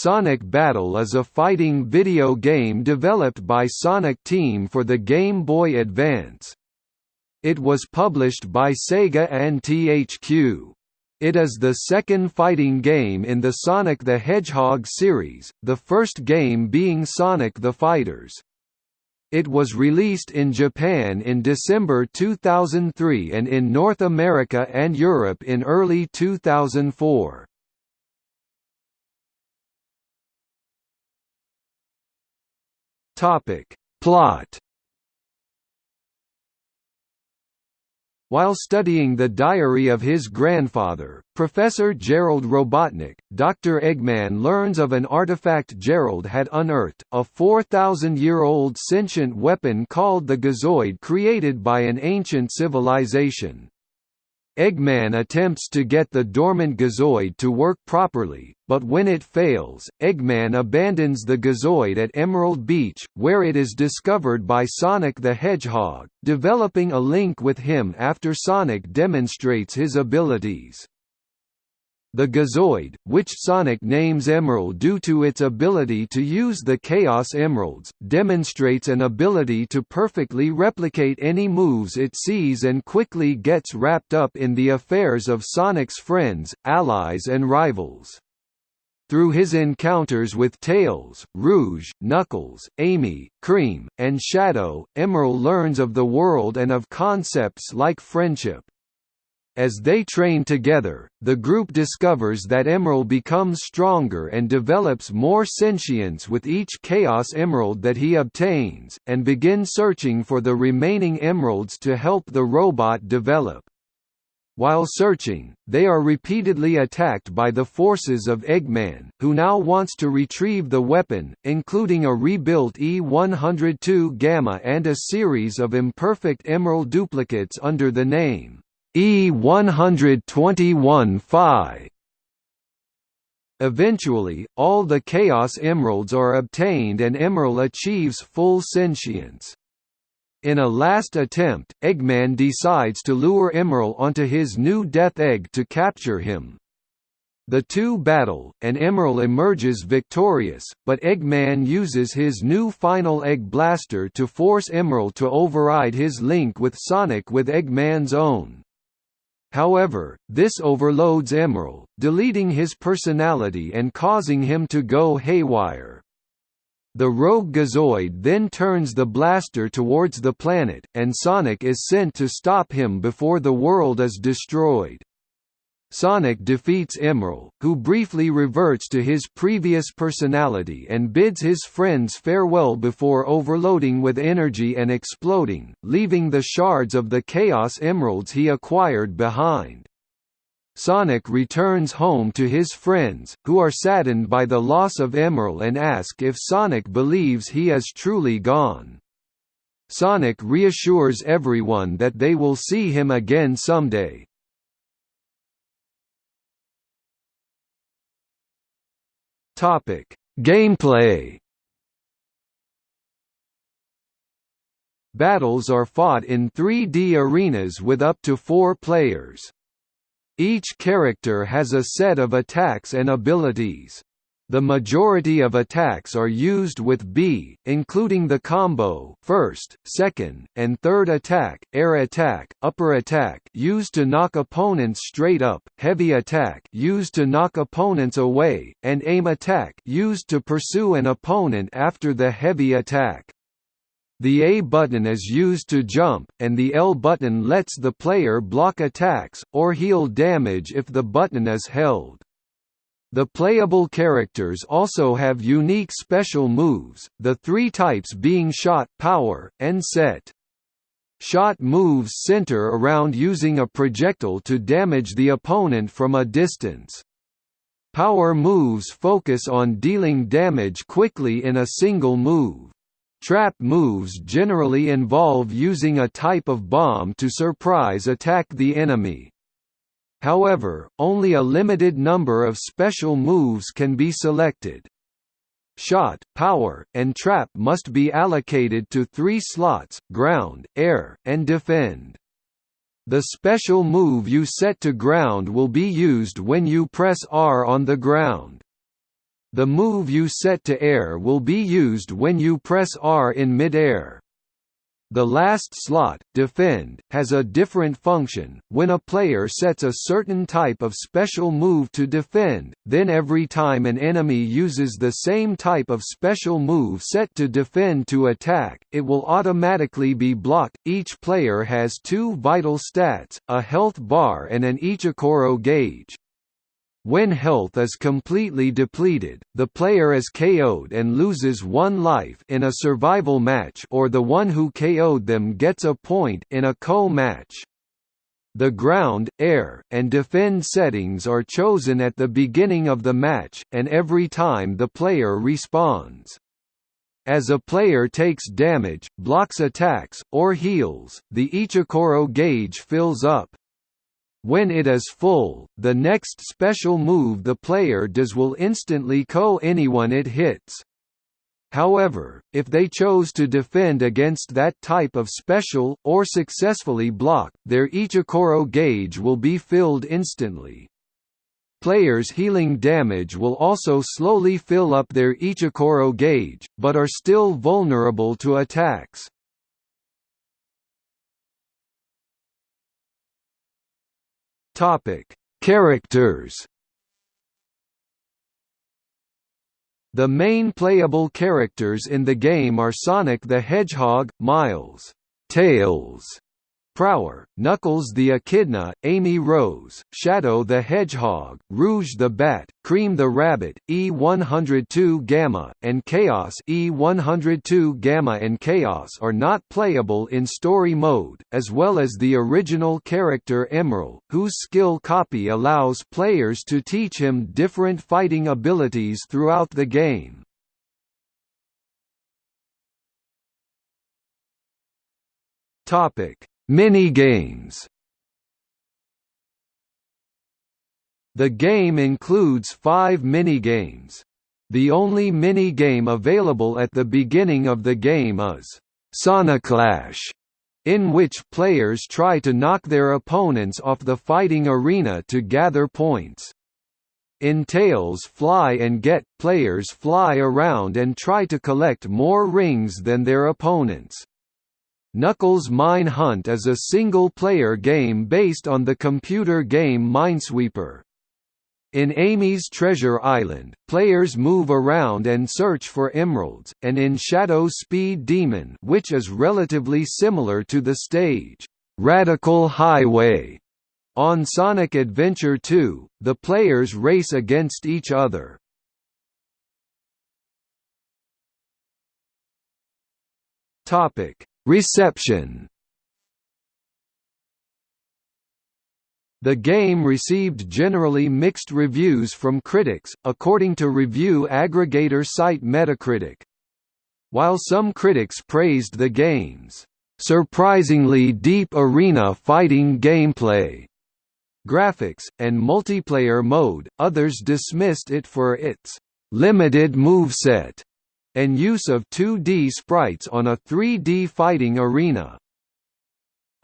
Sonic Battle is a fighting video game developed by Sonic Team for the Game Boy Advance. It was published by Sega and THQ. It is the second fighting game in the Sonic the Hedgehog series, the first game being Sonic the Fighters. It was released in Japan in December 2003 and in North America and Europe in early 2004. Topic: Plot While studying the diary of his grandfather, Professor Gerald Robotnik, Dr. Eggman learns of an artifact Gerald had unearthed, a 4,000-year-old sentient weapon called the Gizoid created by an ancient civilization. Eggman attempts to get the dormant Gizoid to work properly, but when it fails, Eggman abandons the Gizoid at Emerald Beach, where it is discovered by Sonic the Hedgehog, developing a link with him after Sonic demonstrates his abilities. The Gizoid, which Sonic names Emerl due to its ability to use the Chaos Emeralds, demonstrates an ability to perfectly replicate any moves it sees and quickly gets wrapped up in the affairs of Sonic's friends, allies and rivals. Through his encounters with Tails, Rouge, Knuckles, Amy, Cream, and Shadow, Emerl learns of the world and of concepts like friendship. As they train together, the group discovers that Emerl becomes stronger and develops more sentience with each Chaos Emerald that he obtains, and begin searching for the remaining emeralds to help the robot develop. While searching, they are repeatedly attacked by the forces of Eggman, who now wants to retrieve the weapon, including a rebuilt E-102 Gamma and a series of imperfect Emerl duplicates under the name E121 Phi. Eventually, all the Chaos Emeralds are obtained and Emerl achieves full sentience. In a last attempt, Eggman decides to lure Emerl onto his new Death Egg to capture him. The two battle, and Emerl emerges victorious, but Eggman uses his new Final Egg Blaster to force Emerl to override his link with Sonic with Eggman's own. However, this overloads Emerl, deleting his personality and causing him to go haywire. The rogue Gizoid then turns the blaster towards the planet, and Sonic is sent to stop him before the world is destroyed. Sonic defeats Emerl, who briefly reverts to his previous personality and bids his friends farewell before overloading with energy and exploding, leaving the shards of the Chaos Emeralds he acquired behind. Sonic returns home to his friends, who are saddened by the loss of Emerl and ask if Sonic believes he is truly gone. Sonic reassures everyone that they will see him again someday, Topic: Gameplay. Battles are fought in 3D arenas with up to 4 players. Each character has a set of attacks and abilities. The majority of attacks are used with B, including the combo first, second, and third attack, air attack, upper attack used to knock opponents straight up, heavy attack used to knock opponents away, and aim attack used to pursue an opponent after the heavy attack. The A button is used to jump, and the L button lets the player block attacks, or heal damage if the button is held. The playable characters also have unique special moves, the three types being shot, power, and set. Shot moves center around using a projectile to damage the opponent from a distance. Power moves focus on dealing damage quickly in a single move. Trap moves generally involve using a type of bomb to surprise attack the enemy. However, only a limited number of special moves can be selected. Shot, power, and trap must be allocated to three slots, ground, air, and defend. The special move you set to ground will be used when you press R on the ground. The move you set to air will be used when you press R in mid-air. The last slot, Defend, has a different function. When a player sets a certain type of special move to defend, then every time an enemy uses the same type of special move set to defend to attack, it will automatically be blocked. Each player has two vital stats, a health bar and an Ichikoro gauge. When health is completely depleted, the player is KO'd and loses one life in a survival match or the one who KO'd them gets a point in a KO match. The ground, air, and defend settings are chosen at the beginning of the match, and every time the player respawns. As a player takes damage, blocks attacks, or heals, the Ichikoro gauge fills up. When it is full, the next special move the player does will instantly KO anyone it hits. However, if they chose to defend against that type of special, or successfully block, their Ichikoro gauge will be filled instantly. Players healing damage will also slowly fill up their Ichikoro gauge, but are still vulnerable to attacks. Topic: Characters. The main playable characters in the game are Sonic the Hedgehog, Miles, Tails, Prower, Knuckles the Echidna, Amy Rose, Shadow the Hedgehog, Rouge the Bat, Cream the Rabbit, E102 Gamma, and Chaos E102 Gamma and Chaos are not playable in story mode, as well as the original character Emerl, whose skill copy allows players to teach him different fighting abilities throughout the game. Topic Minigames The game includes five minigames. The only minigame available at the beginning of the game is Soniclash, in which players try to knock their opponents off the fighting arena to gather points. In Tails Fly and Get, players fly around and try to collect more rings than their opponents. Knuckles Mine Hunt is a single-player game based on the computer game Minesweeper. In Amy's Treasure Island, players move around and search for emeralds, and in Shadow Speed Demon which is relatively similar to the stage, "'Radical Highway' on Sonic Adventure 2, the players race against each other. Topic Reception The game received generally mixed reviews from critics, according to review aggregator site Metacritic. While some critics praised the game's surprisingly deep arena fighting gameplay, graphics, and multiplayer mode, others dismissed it for its limited moveset and use of 2D sprites on a 3D fighting arena.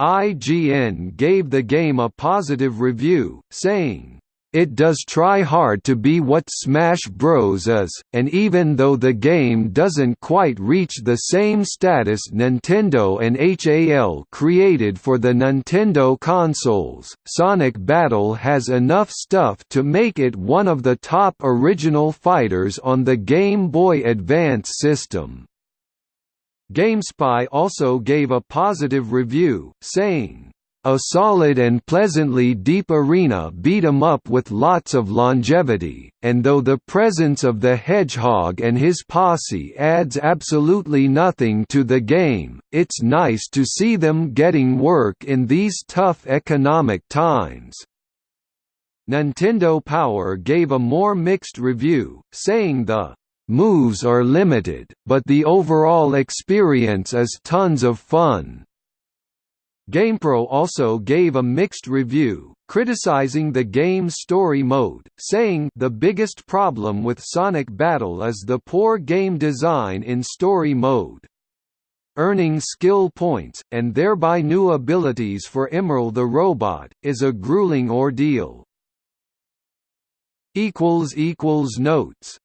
IGN gave the game a positive review, saying, it does try hard to be what Smash Bros. is, and even though the game doesn't quite reach the same status Nintendo and HAL created for the Nintendo consoles, Sonic Battle has enough stuff to make it one of the top original fighters on the Game Boy Advance system. GameSpy also gave a positive review, saying, a solid and pleasantly deep arena beat 'em up with lots of longevity, and though the presence of the hedgehog and his posse adds absolutely nothing to the game, it's nice to see them getting work in these tough economic times. Nintendo Power gave a more mixed review, saying the moves are limited, but the overall experience is tons of fun. GamePro also gave a mixed review, criticizing the game's story mode, saying the biggest problem with Sonic Battle is the poor game design in story mode. Earning skill points, and thereby new abilities for Emerl the robot, is a grueling ordeal. Notes